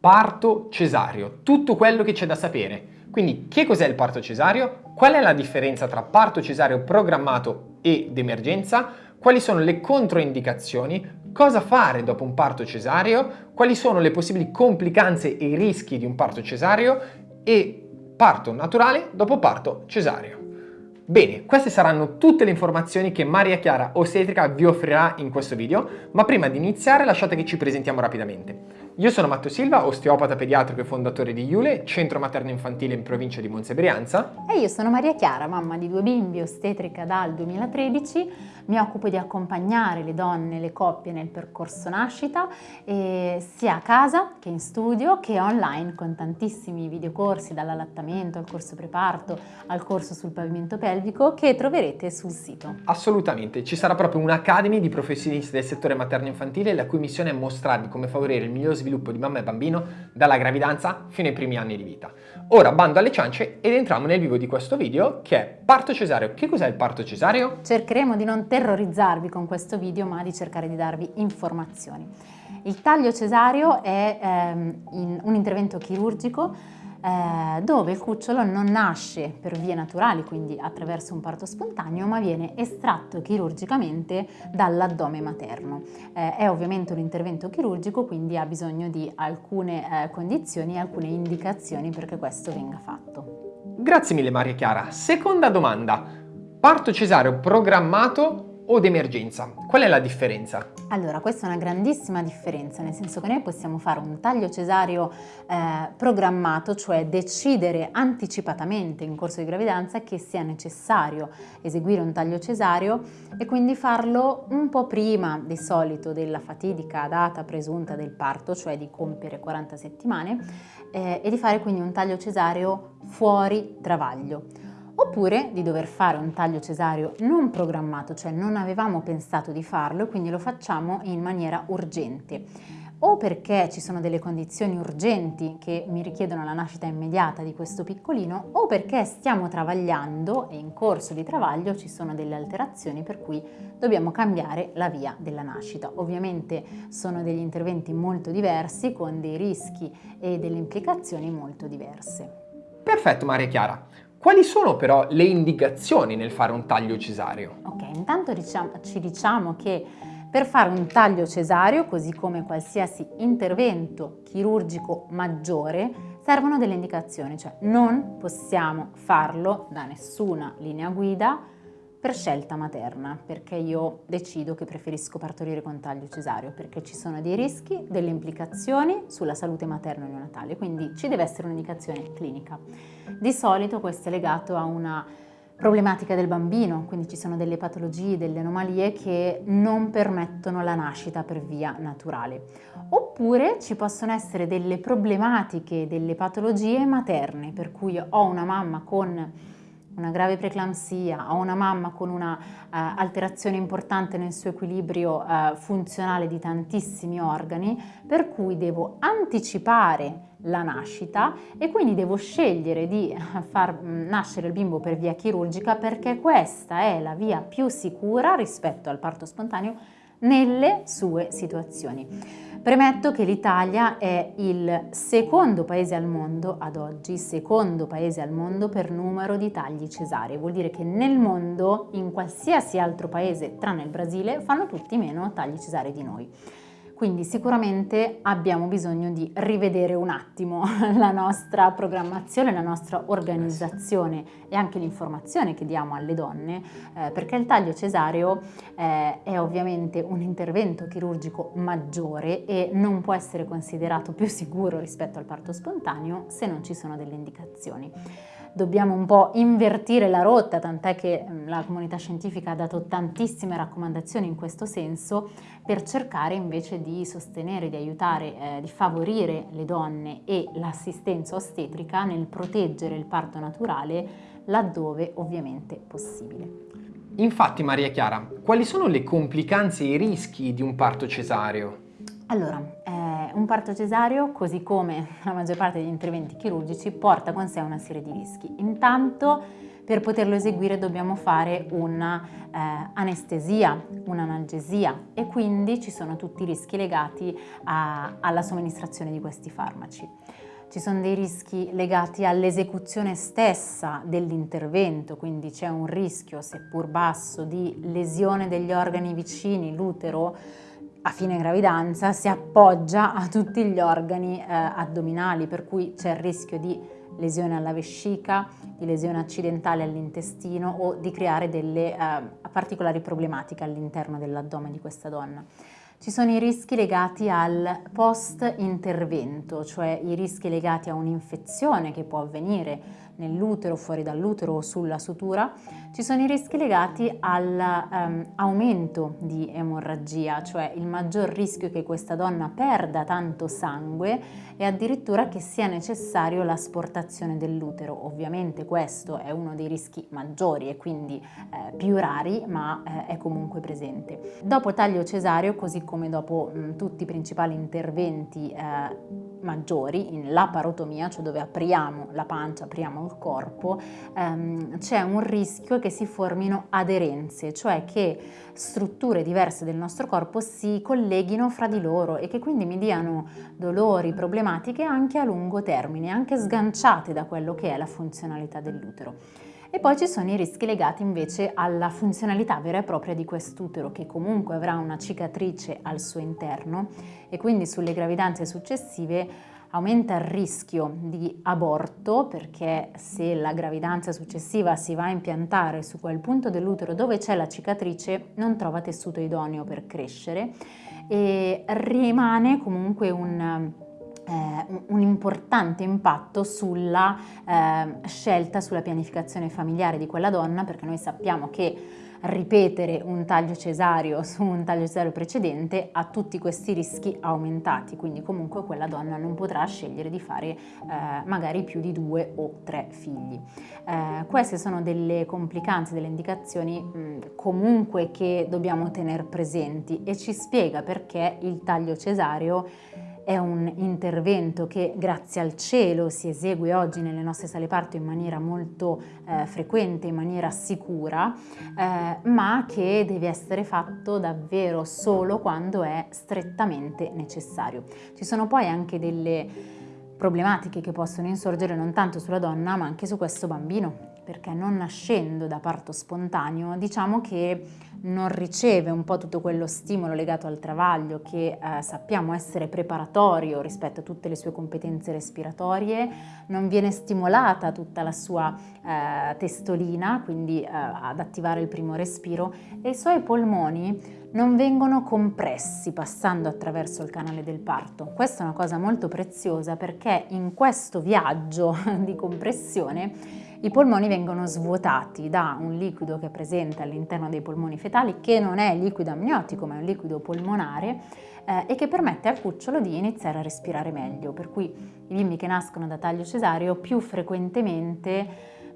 parto cesareo, tutto quello che c'è da sapere. Quindi che cos'è il parto cesareo? Qual è la differenza tra parto cesareo programmato ed emergenza? Quali sono le controindicazioni? Cosa fare dopo un parto cesareo? Quali sono le possibili complicanze e i rischi di un parto cesareo? E parto naturale dopo parto cesareo. Bene, queste saranno tutte le informazioni che Maria Chiara Ostetrica vi offrirà in questo video, ma prima di iniziare lasciate che ci presentiamo rapidamente. Io sono Matteo Silva, osteopata pediatrico e fondatore di Iule, centro materno infantile in provincia di Monza e io sono Maria Chiara, mamma di due bimbi, ostetrica dal 2013, mi occupo di accompagnare le donne e le coppie nel percorso nascita, sia a casa che in studio che online con tantissimi videocorsi dall'allattamento al corso preparto al corso sul pavimento pelvico che troverete sul sito. Assolutamente, ci sarà proprio un'academy di professionisti del settore materno infantile la cui missione è mostrarvi come favorire il miglior sviluppo di mamma e bambino dalla gravidanza fino ai primi anni di vita. Ora bando alle ciance ed entriamo nel vivo di questo video che è parto cesareo. Che cos'è il parto cesareo? Cercheremo di non terrorizzarvi con questo video ma di cercare di darvi informazioni. Il taglio cesareo è ehm, un intervento chirurgico eh, dove il cucciolo non nasce per vie naturali, quindi attraverso un parto spontaneo, ma viene estratto chirurgicamente dall'addome materno. Eh, è ovviamente un intervento chirurgico, quindi ha bisogno di alcune eh, condizioni e alcune indicazioni perché questo venga fatto. Grazie mille Maria Chiara. Seconda domanda. Parto cesareo programmato o d'emergenza. Qual è la differenza? Allora, questa è una grandissima differenza, nel senso che noi possiamo fare un taglio cesareo eh, programmato, cioè decidere anticipatamente in corso di gravidanza che sia necessario eseguire un taglio cesareo e quindi farlo un po' prima di solito della fatidica data presunta del parto, cioè di compiere 40 settimane, eh, e di fare quindi un taglio cesareo fuori travaglio oppure di dover fare un taglio cesareo non programmato, cioè non avevamo pensato di farlo e quindi lo facciamo in maniera urgente o perché ci sono delle condizioni urgenti che mi richiedono la nascita immediata di questo piccolino o perché stiamo travagliando e in corso di travaglio ci sono delle alterazioni per cui dobbiamo cambiare la via della nascita. Ovviamente sono degli interventi molto diversi con dei rischi e delle implicazioni molto diverse. Perfetto Maria Chiara. Quali sono però le indicazioni nel fare un taglio cesareo? Ok, intanto diciamo, ci diciamo che per fare un taglio cesareo, così come qualsiasi intervento chirurgico maggiore, servono delle indicazioni, cioè non possiamo farlo da nessuna linea guida per scelta materna, perché io decido che preferisco partorire con taglio cesareo, perché ci sono dei rischi, delle implicazioni sulla salute materno-neonatale, quindi ci deve essere un'indicazione clinica. Di solito questo è legato a una problematica del bambino, quindi ci sono delle patologie, delle anomalie che non permettono la nascita per via naturale. Oppure ci possono essere delle problematiche, delle patologie materne, per cui ho una mamma con una grave preeclampsia o una mamma con una uh, alterazione importante nel suo equilibrio uh, funzionale di tantissimi organi, per cui devo anticipare la nascita e quindi devo scegliere di far mm, nascere il bimbo per via chirurgica perché questa è la via più sicura rispetto al parto spontaneo nelle sue situazioni. Premetto che l'Italia è il secondo paese al mondo, ad oggi, secondo paese al mondo per numero di tagli cesarei. Vuol dire che nel mondo, in qualsiasi altro paese, tranne il Brasile, fanno tutti meno tagli cesarei di noi. Quindi sicuramente abbiamo bisogno di rivedere un attimo la nostra programmazione, la nostra organizzazione e anche l'informazione che diamo alle donne, eh, perché il taglio cesareo eh, è ovviamente un intervento chirurgico maggiore e non può essere considerato più sicuro rispetto al parto spontaneo se non ci sono delle indicazioni dobbiamo un po' invertire la rotta, tant'è che mm, la comunità scientifica ha dato tantissime raccomandazioni in questo senso per cercare invece di sostenere, di aiutare, eh, di favorire le donne e l'assistenza ostetrica nel proteggere il parto naturale laddove ovviamente possibile. Infatti Maria Chiara, quali sono le complicanze e i rischi di un parto cesareo? Allora, un parto cesareo, così come la maggior parte degli interventi chirurgici, porta con sé una serie di rischi. Intanto per poterlo eseguire dobbiamo fare un'anestesia, eh, un'analgesia e quindi ci sono tutti i rischi legati a, alla somministrazione di questi farmaci. Ci sono dei rischi legati all'esecuzione stessa dell'intervento, quindi c'è un rischio, seppur basso, di lesione degli organi vicini, l'utero a fine gravidanza si appoggia a tutti gli organi eh, addominali, per cui c'è il rischio di lesione alla vescica, di lesione accidentale all'intestino o di creare delle eh, particolari problematiche all'interno dell'addome di questa donna. Ci sono i rischi legati al post-intervento, cioè i rischi legati a un'infezione che può avvenire nell'utero, fuori dall'utero o sulla sutura, ci sono i rischi legati all'aumento ehm, um, di emorragia, cioè il maggior rischio che questa donna perda tanto sangue e addirittura che sia necessario l'asportazione dell'utero. Ovviamente questo è uno dei rischi maggiori e quindi eh, più rari, ma eh, è comunque presente. Dopo taglio cesareo, così come dopo mh, tutti i principali interventi eh, maggiori, in laparotomia, cioè dove apriamo la pancia, apriamo il corpo, ehm, c'è un rischio che si formino aderenze, cioè che strutture diverse del nostro corpo si colleghino fra di loro e che quindi mi diano dolori, problematiche anche a lungo termine, anche sganciate da quello che è la funzionalità dell'utero. E poi ci sono i rischi legati invece alla funzionalità vera e propria di quest'utero che comunque avrà una cicatrice al suo interno. E quindi sulle gravidanze successive aumenta il rischio di aborto perché se la gravidanza successiva si va a impiantare su quel punto dell'utero dove c'è la cicatrice non trova tessuto idoneo per crescere. E rimane comunque un un importante impatto sulla eh, scelta, sulla pianificazione familiare di quella donna, perché noi sappiamo che ripetere un taglio cesareo su un taglio cesareo precedente ha tutti questi rischi aumentati, quindi comunque quella donna non potrà scegliere di fare eh, magari più di due o tre figli. Eh, queste sono delle complicanze, delle indicazioni mh, comunque che dobbiamo tenere presenti e ci spiega perché il taglio cesareo è un intervento che grazie al cielo si esegue oggi nelle nostre sale parto in maniera molto eh, frequente, in maniera sicura, eh, ma che deve essere fatto davvero solo quando è strettamente necessario. Ci sono poi anche delle problematiche che possono insorgere non tanto sulla donna ma anche su questo bambino perché non nascendo da parto spontaneo diciamo che non riceve un po' tutto quello stimolo legato al travaglio che eh, sappiamo essere preparatorio rispetto a tutte le sue competenze respiratorie, non viene stimolata tutta la sua eh, testolina, quindi eh, ad attivare il primo respiro e i suoi polmoni non vengono compressi passando attraverso il canale del parto. Questa è una cosa molto preziosa perché in questo viaggio di compressione i polmoni vengono svuotati da un liquido che è presente all'interno dei polmoni fetali che non è liquido amniotico ma è un liquido polmonare eh, e che permette al cucciolo di iniziare a respirare meglio, per cui i bimbi che nascono da taglio cesareo più frequentemente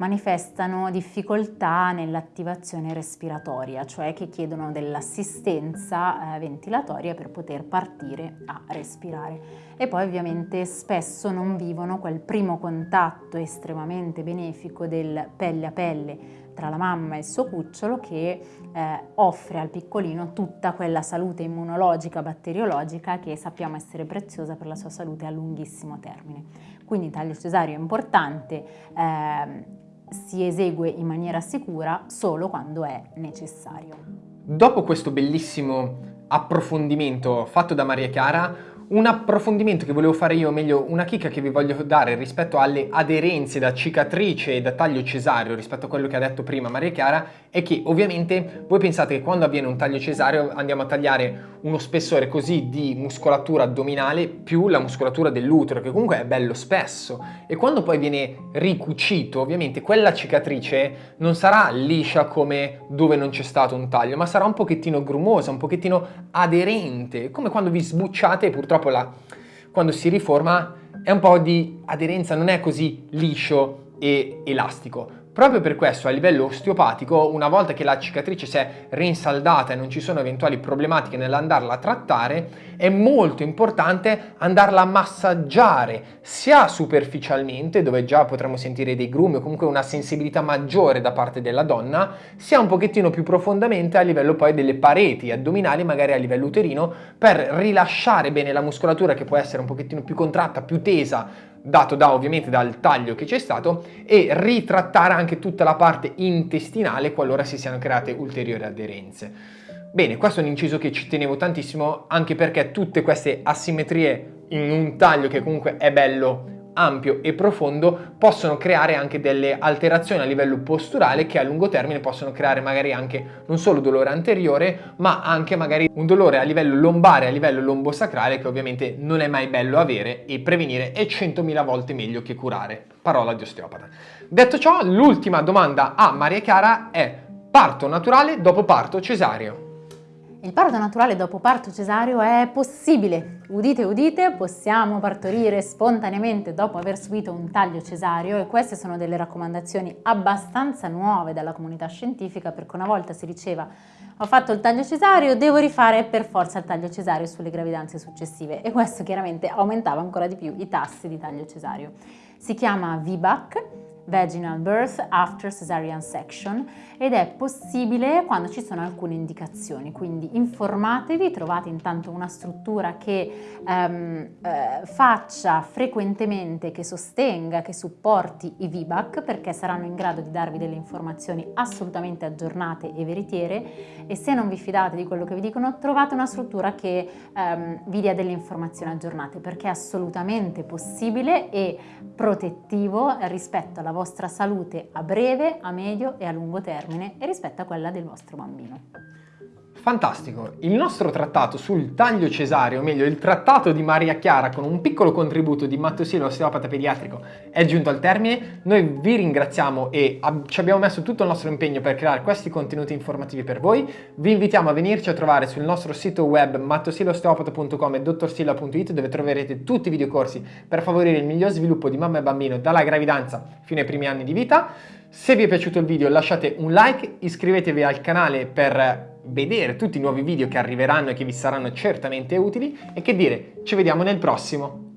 manifestano difficoltà nell'attivazione respiratoria, cioè che chiedono dell'assistenza eh, ventilatoria per poter partire a respirare. E poi ovviamente spesso non vivono quel primo contatto estremamente benefico del pelle a pelle tra la mamma e il suo cucciolo che eh, offre al piccolino tutta quella salute immunologica, batteriologica che sappiamo essere preziosa per la sua salute a lunghissimo termine. Quindi taglio cesareo è importante, eh, si esegue in maniera sicura solo quando è necessario. Dopo questo bellissimo approfondimento fatto da Maria Chiara, un approfondimento che volevo fare io, o meglio una chicca che vi voglio dare rispetto alle aderenze da cicatrice e da taglio cesareo rispetto a quello che ha detto prima Maria Chiara è che ovviamente voi pensate che quando avviene un taglio cesareo andiamo a tagliare uno spessore così di muscolatura addominale più la muscolatura dell'utero che comunque è bello spesso e quando poi viene ricucito ovviamente quella cicatrice non sarà liscia come dove non c'è stato un taglio ma sarà un pochettino grumosa, un pochettino aderente come quando vi sbucciate purtroppo la, quando si riforma è un po' di aderenza, non è così liscio e elastico. Proprio per questo a livello osteopatico, una volta che la cicatrice si è rinsaldata e non ci sono eventuali problematiche nell'andarla a trattare, è molto importante andarla a massaggiare sia superficialmente, dove già potremo sentire dei grumi o comunque una sensibilità maggiore da parte della donna, sia un pochettino più profondamente a livello poi delle pareti addominali, magari a livello uterino, per rilasciare bene la muscolatura che può essere un pochettino più contratta, più tesa, dato da ovviamente dal taglio che c'è stato e ritrattare anche tutta la parte intestinale qualora si siano create ulteriori aderenze. Bene, questo è un inciso che ci tenevo tantissimo anche perché tutte queste asimmetrie in un taglio che comunque è bello ampio e profondo possono creare anche delle alterazioni a livello posturale che a lungo termine possono creare magari anche non solo dolore anteriore ma anche magari un dolore a livello lombare, a livello lombosacrale che ovviamente non è mai bello avere e prevenire è 100.000 volte meglio che curare. Parola di osteopata. Detto ciò, l'ultima domanda a Maria Chiara è parto naturale dopo parto cesareo? Il parto naturale dopo parto cesareo è possibile. Udite, udite, possiamo partorire spontaneamente dopo aver subito un taglio cesareo e queste sono delle raccomandazioni abbastanza nuove dalla comunità scientifica perché una volta si diceva ho fatto il taglio cesareo, devo rifare per forza il taglio cesareo sulle gravidanze successive e questo chiaramente aumentava ancora di più i tassi di taglio cesareo. Si chiama VBAC vaginal birth after cesarean section ed è possibile quando ci sono alcune indicazioni, quindi informatevi, trovate intanto una struttura che ehm, eh, faccia frequentemente, che sostenga, che supporti i VBAC perché saranno in grado di darvi delle informazioni assolutamente aggiornate e veritiere. E se non vi fidate di quello che vi dicono trovate una struttura che ehm, vi dia delle informazioni aggiornate perché è assolutamente possibile e protettivo rispetto alla vostra salute a breve, a medio e a lungo termine e rispetto a quella del vostro bambino. Fantastico! Il nostro trattato sul taglio cesareo, o meglio il trattato di Maria Chiara con un piccolo contributo di Mattosilo, osteopata pediatrico, è giunto al termine. Noi vi ringraziamo e ci abbiamo messo tutto il nostro impegno per creare questi contenuti informativi per voi. Vi invitiamo a venirci a trovare sul nostro sito web mattosilosteopata.com e dottorsilla.it dove troverete tutti i videocorsi per favorire il miglior sviluppo di mamma e bambino dalla gravidanza fino ai primi anni di vita. Se vi è piaciuto il video lasciate un like, iscrivetevi al canale per vedere tutti i nuovi video che arriveranno e che vi saranno certamente utili e che dire, ci vediamo nel prossimo.